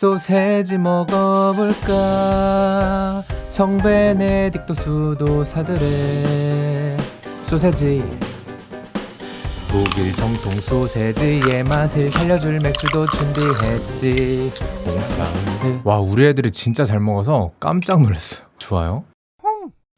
소세지 먹어볼까? 성베네딕토 수도사들의 소세지. 독일 정통 소세지의 맛을 살려줄 맥주도 준비했지. 홍사운드 와 우리 애들이 진짜 잘 먹어서 깜짝 놀랐어요. 좋아요?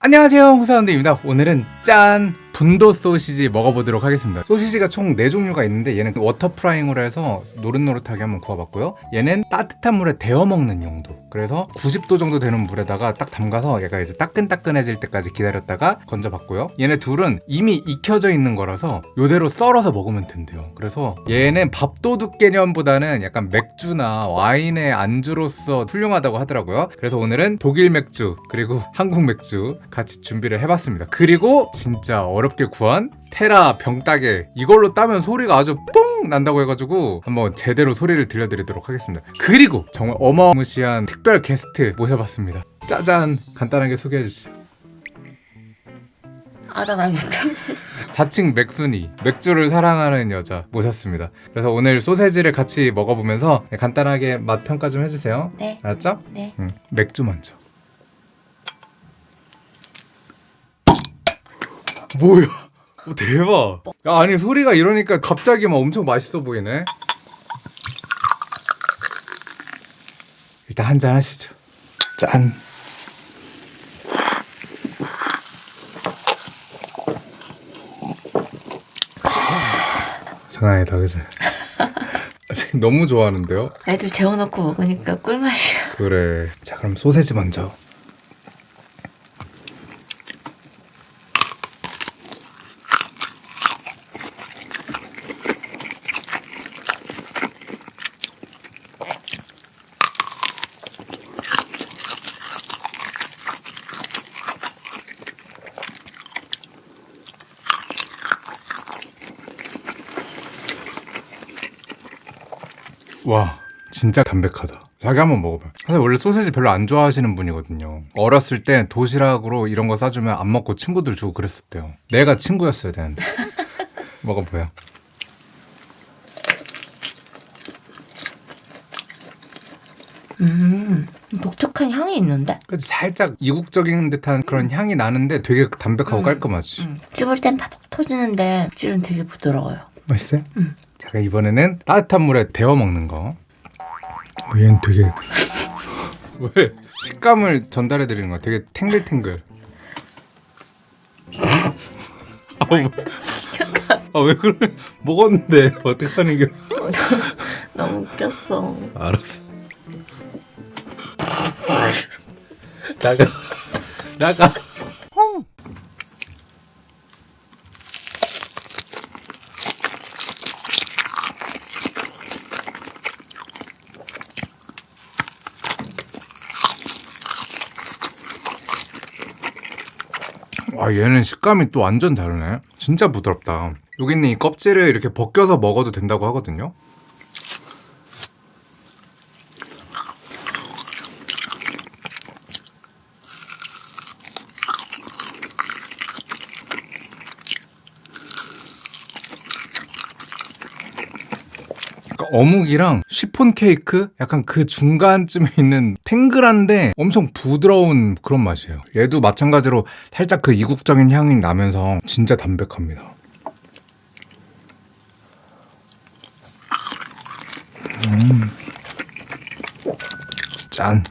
안녕하세요 홍사운드입니다. 오늘은 짠 분도 소시지 먹어보도록 하겠습니다. 소시지가 총 4종류가 있는데 얘는 water frying으로 해서 노릇노릇하게 한번 구워봤고요. 얘는 따뜻한 물에 데워 먹는 용도. 그래서 90도 정도 되는 물에다가 딱 담가서 얘가 이제 따끈따끈해질 때까지 기다렸다가 건져봤고요. 얘네 둘은 이미 익혀져 있는 거라서 요대로 썰어서 먹으면 된대요. 그래서 얘는 밥도둑 개념보다는 약간 맥주나 와인의 안주로서 훌륭하다고 하더라고요. 그래서 오늘은 독일 맥주 그리고 한국 맥주 같이 준비를 해봤습니다. 그리고 진짜 어렵 게 구한 테라 병따개 이걸로 따면 소리가 아주 뽕 난다고 해가지고 한번 제대로 소리를 들려드리도록 하겠습니다 그리고 정말 어마무시한 특별 게스트 모셔봤습니다 짜잔 간단하게 소개해 주시죠 아, 나 말못해. 자칭 맥순이 맥주를 사랑하는 여자 모셨습니다 그래서 오늘 소세지를 같이 먹어보면서 간단하게 맛 평가 좀 해주세요 네. 알았죠? 네. 응. 맥주 먼저 뭐야? 오, 대박. 야, 아니 소리가 이러니까 갑자기 막 엄청 맛있어 보이네. 일단 한 잔 하시죠. 짠. 장난 아니다 그지? 너무 좋아하는데요? 애들 재워놓고 먹으니까 꿀맛이야. 그래. 자 그럼 소세지 먼저 와 진짜 담백하다 자기 한번 먹어봐 사실 원래 소세지 별로 안 좋아하시는 분이거든요 어렸을 때 도시락으로 이런 거 싸주면 안 먹고 친구들 주고 그랬었대요 내가 친구였어야 되는데 먹어봐요 음, 독특한 향이 있는데? 그치 살짝 이국적인 듯한 그런 향이 나는데 되게 담백하고 음. 깔끔하지 음. 씹을 땐 팍팍 터지는데 찔은 되게 부드러워요. 맛있어요? 음. 자 그럼 이번에는 따뜻한 물에 데워 먹는 거. 어, 얘는 되게 왜 식감을 전달해 드리는 거야? 되게 탱글탱글. 아왜? 그래? 먹었는데 어떻게 하는 게? 너무 웃겼어. 알았어. 나가. 나가 아 얘는 식감이 또 완전 다르네. 진짜 부드럽다. 여기 있는 이 껍질을 이렇게 벗겨서 먹어도 된다고 하거든요 어묵이랑 시폰 케이크 약간 그 중간쯤에 있는 탱글한데 엄청 부드러운 그런 맛이에요. 얘도 마찬가지로 살짝 그 이국적인 향이 나면서 진짜 담백합니다. 음. 짠.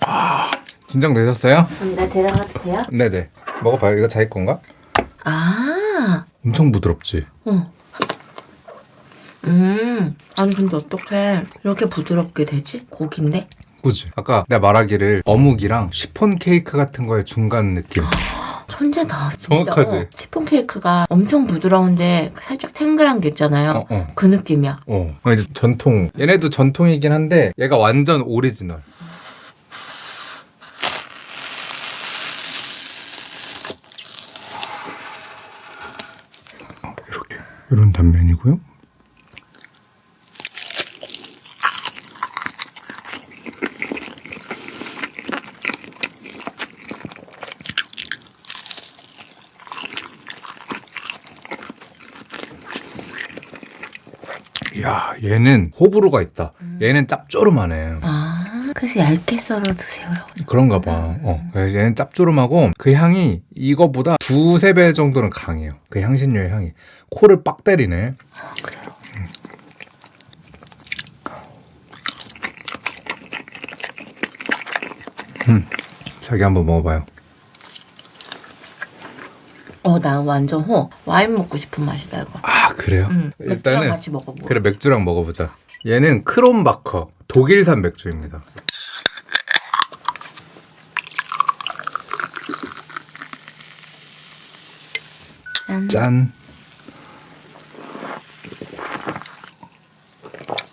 아, 진정 되셨어요? 나 데려가도 돼요? 네네. 먹어봐요. 이거 자기 건가? 아, 엄청 부드럽지? 응. 음, 아니 근데 어떻게 이렇게 부드럽게 되지? 고기인데? 그지? 아까 내가 말하기를 어묵이랑 시폰 케이크 같은 거의 중간 느낌. 천재다, 진짜. 정확하지? 어, 시폰 케이크가 엄청 부드러운데 살짝 탱글한 게 있잖아요. 어, 어. 그 느낌이야. 어. 어, 이제 전통. 얘네도 전통이긴 한데 얘가 완전 오리지널. 이런 단면이고요. 야 얘는 호불호가 있다. 음. 얘는 짭조름하네. 아, 그래서 얇게 썰어 드세요라고. 그런가 봐. 어. 그래서 얘는 짭조름하고 그 향이 이거보다 두세 배 정도는 강해요. 그 향신료의 향이. 코를 빡 때리네. 아, 그래요. 자기 한번 먹어봐요. 어, 나 완전 호. 와인 먹고 싶은 맛이다 이거. 아 그래요? 응. 맥주랑 일단은 같이 먹어보. 그래 맥주랑 먹어보자. 얘는 크롬바커 독일산 맥주입니다. 짠. 짠.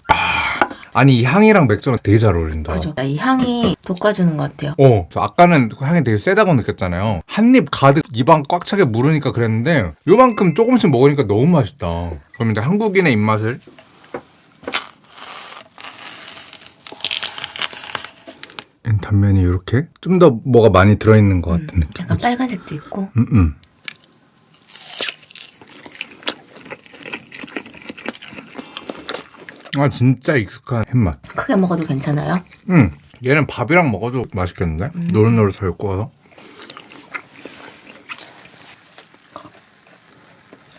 아, 아니 이 향이랑 맥주랑 되게 잘 어울린다. 그죠. 이 향이 돋궈주는 것 같아요. 어, 저 아까는 그 향이 되게 세다고 느꼈잖아요. 한 입 가득 입안 꽉 차게 물으니까 그랬는데 요만큼 조금씩 먹으니까 너무 맛있다. 그럼 이제 한국인의 입맛을 단면이 이렇게 좀 더 뭐가 많이 들어있는 것 같은 느낌. 약간 빨간색도 있고. 음, 음. 아 진짜 익숙한 햇맛. 크게 먹어도 괜찮아요? 음, 얘는 밥이랑 먹어도 맛있겠는데? 노릇노릇하게 구워서.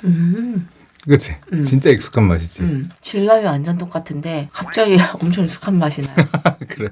음. 그치? 음. 진짜 익숙한 맛이지. 음. 질감이 완전 똑같은데 갑자기 엄청 익숙한 맛이 나요. 그래.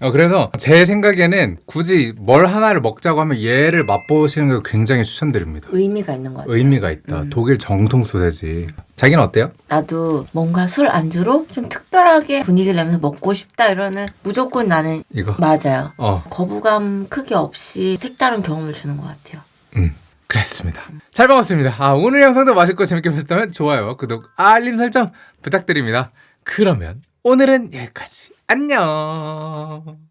어, 그래서 제 생각에는 굳이 뭘 하나를 먹자고 하면 얘를 맛보시는 걸 굉장히 추천드립니다. 의미가 있는 것 같아요. 의미가 있다. 음. 독일 정통 소세지. 자기는 어때요? 나도 뭔가 술 안주로 좀 특별하게 분위기를 내면서 먹고 싶다 이러는 무조건 나는 이거? 맞아요. 어, 거부감 크게 없이 색다른 경험을 주는 것 같아요. 음. 그랬습니다. 잘 먹었습니다. 아, 오늘 영상도 맛있고 재밌게 보셨다면 좋아요, 구독, 알림 설정 부탁드립니다. 그러면 오늘은 여기까지. 안녕.